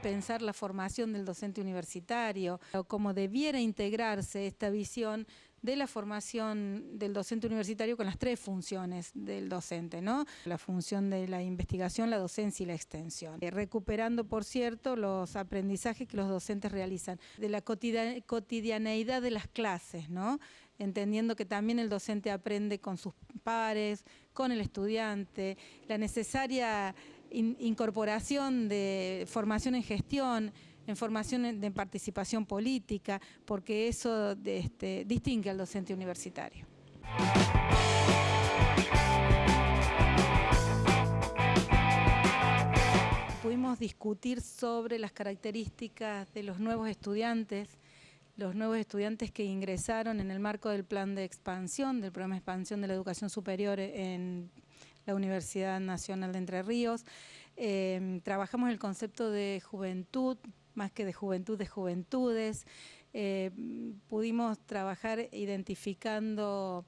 pensar la formación del docente universitario, cómo debiera integrarse esta visión de la formación del docente universitario con las tres funciones del docente, ¿no? La función de la investigación, la docencia y la extensión. Eh, recuperando, por cierto, los aprendizajes que los docentes realizan, de la cotidianeidad de las clases, ¿no? Entendiendo que también el docente aprende con sus pares, con el estudiante, la necesaria incorporación de formación en gestión, en formación de participación política, porque eso este, distingue al docente universitario. Pudimos discutir sobre las características de los nuevos estudiantes, los nuevos estudiantes que ingresaron en el marco del plan de expansión, del programa de expansión de la educación superior en la Universidad Nacional de Entre Ríos. Eh, trabajamos el concepto de juventud, más que de juventud, de juventudes. Eh, pudimos trabajar identificando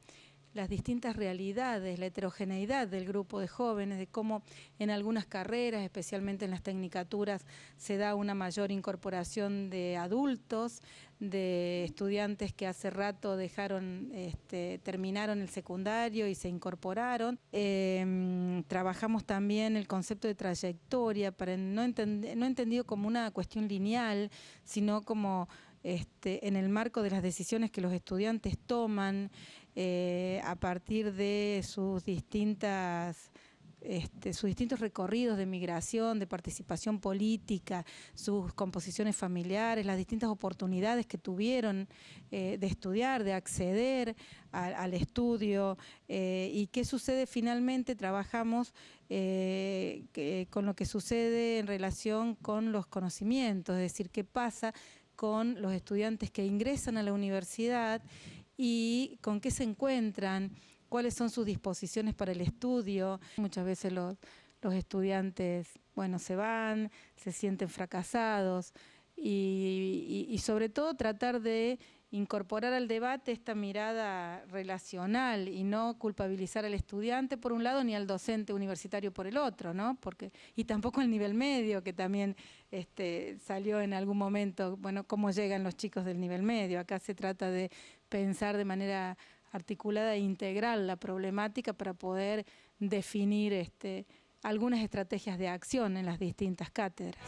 las distintas realidades, la heterogeneidad del grupo de jóvenes, de cómo en algunas carreras, especialmente en las tecnicaturas, se da una mayor incorporación de adultos, de estudiantes que hace rato dejaron, este, terminaron el secundario y se incorporaron. Em, trabajamos también el concepto de trayectoria, para no, no entendido como una cuestión lineal, sino como este, en el marco de las decisiones que los estudiantes toman eh, a partir de sus distintas este, sus distintos recorridos de migración, de participación política, sus composiciones familiares, las distintas oportunidades que tuvieron eh, de estudiar, de acceder al estudio eh, y qué sucede finalmente, trabajamos con lo que sucede en relación con los conocimientos, es decir, qué pasa con los estudiantes que ingresan a la universidad y con qué se encuentran, cuáles son sus disposiciones para el estudio. Muchas veces los, estudiantes, bueno, se van, se sienten fracasados y sobre todo tratar de incorporar al debate esta mirada relacional y no culpabilizar al estudiante por un lado ni al docente universitario por el otro, ¿no? Porque, y tampoco al nivel medio, que también este, salió en algún momento, bueno, cómo llegan los chicos del nivel medio. Acá se trata de pensar de manera articulada e integral la problemática para poder definir este, algunas estrategias de acción en las distintas cátedras.